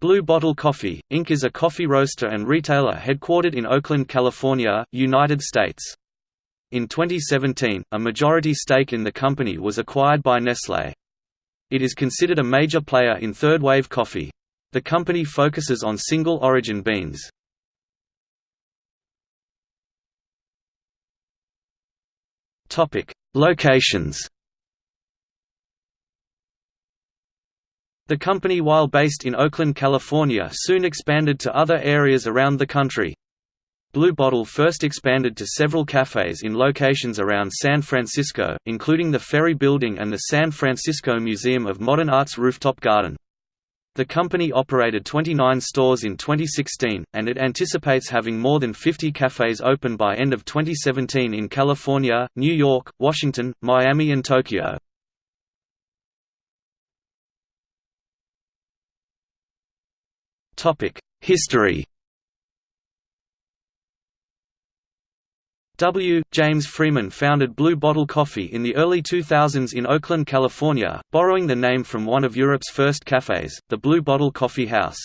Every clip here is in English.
Blue Bottle Coffee, Inc. is a coffee roaster and retailer headquartered in Oakland, California, United States. In 2017, a majority stake in the company was acquired by Nestlé. It is considered a major player in third-wave coffee. The company focuses on single-origin beans. Locations The company while based in Oakland, California soon expanded to other areas around the country. Blue Bottle first expanded to several cafes in locations around San Francisco, including the Ferry Building and the San Francisco Museum of Modern Art's rooftop garden. The company operated 29 stores in 2016, and it anticipates having more than 50 cafes open by end of 2017 in California, New York, Washington, Miami and Tokyo. History W. James Freeman founded Blue Bottle Coffee in the early 2000s in Oakland, California, borrowing the name from one of Europe's first cafes, the Blue Bottle Coffee House.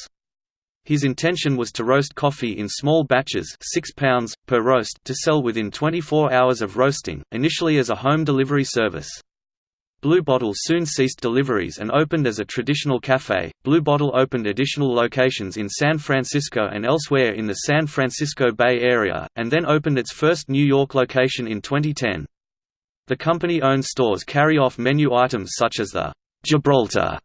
His intention was to roast coffee in small batches 6 pounds, per roast to sell within 24 hours of roasting, initially as a home delivery service. Blue Bottle soon ceased deliveries and opened as a traditional cafe. Blue Bottle opened additional locations in San Francisco and elsewhere in the San Francisco Bay Area, and then opened its first New York location in 2010. The company-owned stores carry off menu items such as the Gibraltar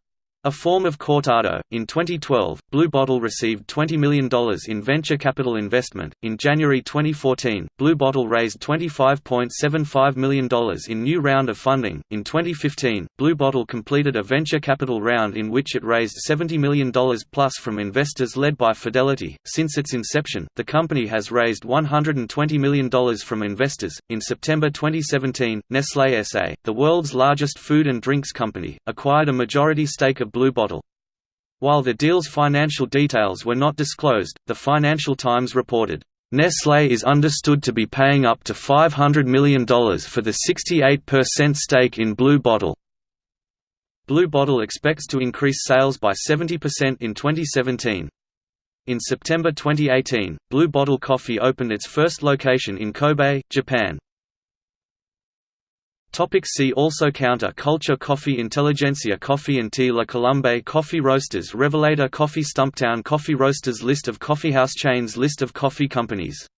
a form of cortado. In 2012, Blue Bottle received $20 million in venture capital investment. In January 2014, Blue Bottle raised $25.75 million in new round of funding. In 2015, Blue Bottle completed a venture capital round in which it raised $70 million plus from investors led by Fidelity. Since its inception, the company has raised $120 million from investors. In September 2017, Nestlé SA, the world's largest food and drinks company, acquired a majority stake of Blue Bottle. While the deal's financial details were not disclosed, the Financial Times reported, Nestlé is understood to be paying up to $500 million for the 68% stake in Blue Bottle. Blue Bottle expects to increase sales by 70% in 2017. In September 2018, Blue Bottle Coffee opened its first location in Kobe, Japan. Topic see also Counter Culture Coffee Intelligentsia Coffee and Tea La Colombe Coffee Roasters Revelator Coffee Stumptown Coffee Roasters List of coffeehouse chains List of coffee companies